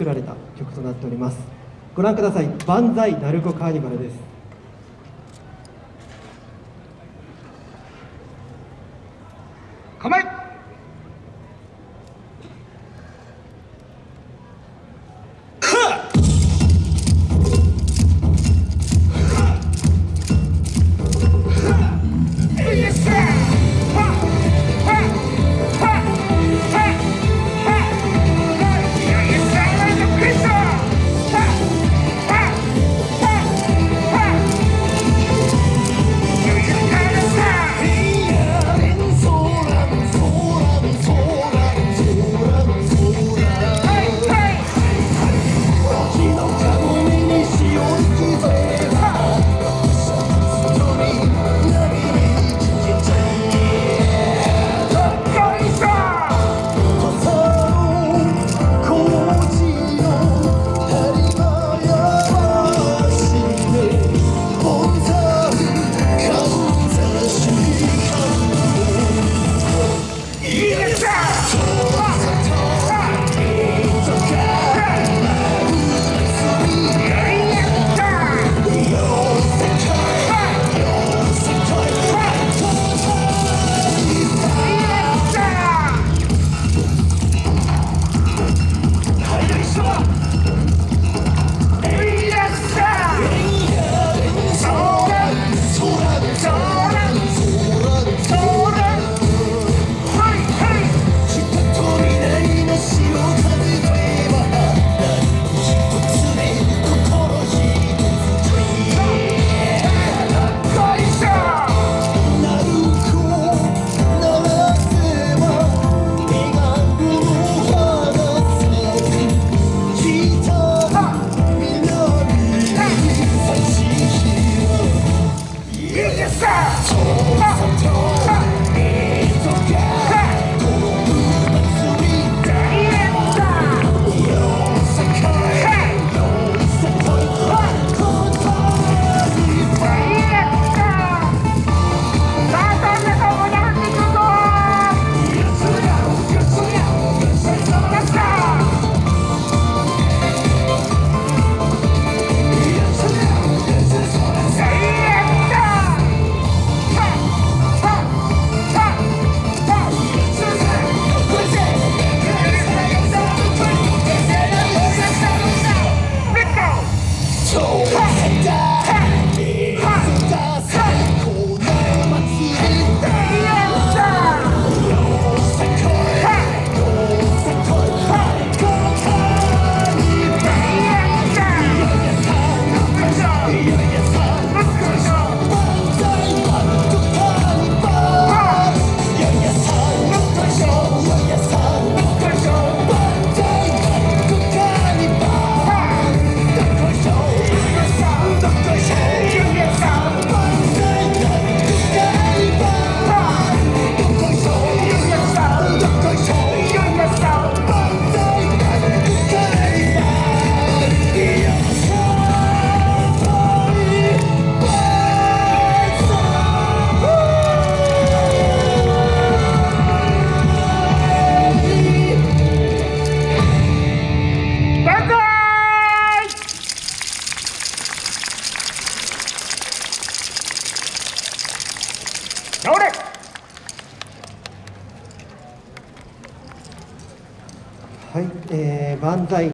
作られた曲となっております。ご覧ください「万歳鳴子カーニバル」です。構ええ、万歳。